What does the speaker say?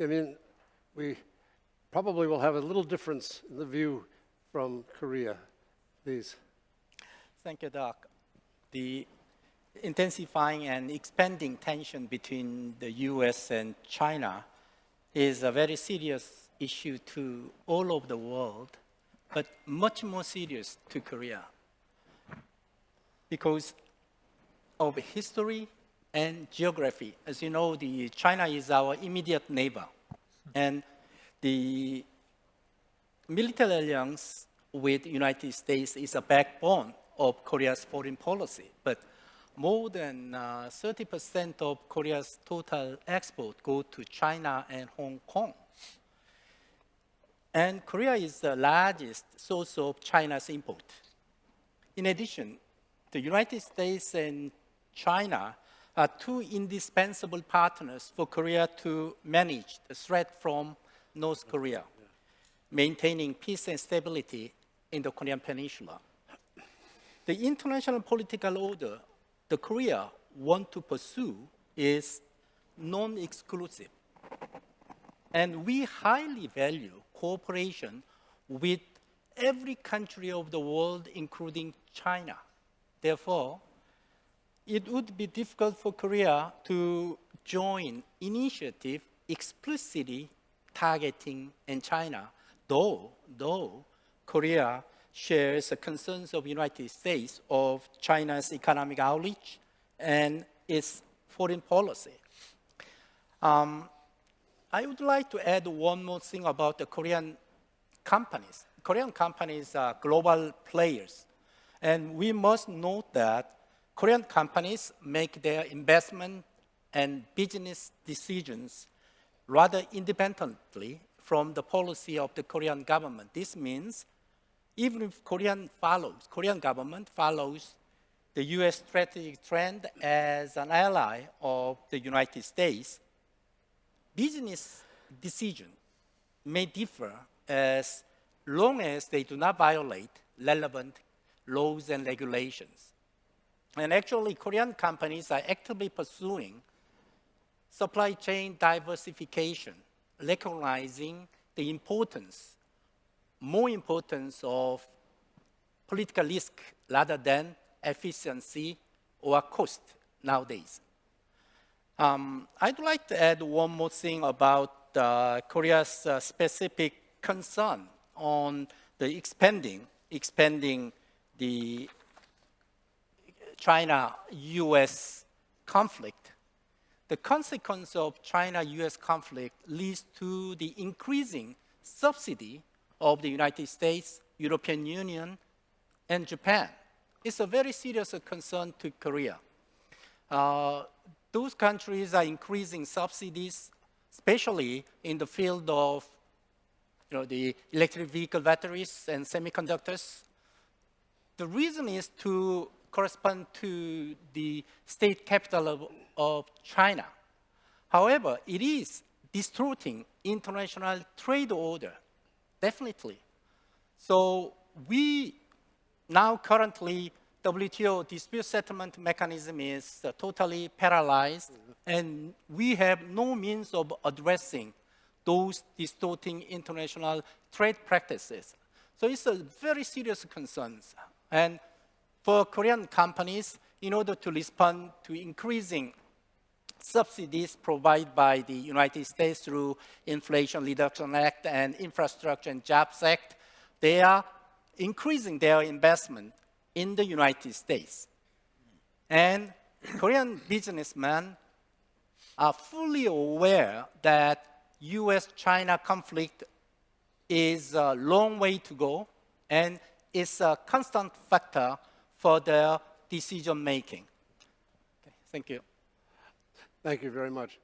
I mean, we probably will have a little difference in the view from Korea. Please. Thank you, Doc. The intensifying and expanding tension between the US and China is a very serious issue to all over the world, but much more serious to Korea because of history and geography. As you know, the China is our immediate neighbor, and the military alliance with the United States is a backbone of Korea's foreign policy. But more than 30% uh, of Korea's total export go to China and Hong Kong. And Korea is the largest source of China's import. In addition, the United States and China are two indispensable partners for Korea to manage the threat from North Korea, maintaining peace and stability in the Korean Peninsula. The international political order the Korea want to pursue is non-exclusive. And we highly value cooperation with every country of the world, including China. Therefore, it would be difficult for Korea to join initiative explicitly targeting in China, though, though Korea shares the concerns of United States of China's economic outreach and its foreign policy. Um, I would like to add one more thing about the Korean companies. Korean companies are global players. And we must note that Korean companies make their investment and business decisions rather independently from the policy of the Korean government. This means even if Korean follows, Korean government follows the US strategic trend as an ally of the United States, business decisions may differ as long as they do not violate relevant laws and regulations. And actually, Korean companies are actively pursuing supply chain diversification, recognizing the importance more importance of political risk rather than efficiency or cost nowadays. Um, I'd like to add one more thing about uh, Korea's uh, specific concern on the expanding, expanding the China-US conflict. The consequence of China-US conflict leads to the increasing subsidy of the United States, European Union, and Japan. It's a very serious concern to Korea. Uh, those countries are increasing subsidies, especially in the field of you know, the electric vehicle batteries and semiconductors. The reason is to correspond to the state capital of, of China. However, it is distorting international trade order definitely. So we now currently WTO dispute settlement mechanism is uh, totally paralyzed mm -hmm. and we have no means of addressing those distorting international trade practices. So it's a very serious concern. And for Korean companies, in order to respond to increasing subsidies provided by the United States through Inflation Reduction Act and Infrastructure and Jobs Act, they are increasing their investment in the United States. And Korean businessmen are fully aware that US-China conflict is a long way to go and is a constant factor for their decision making. Okay, thank you. Thank you very much.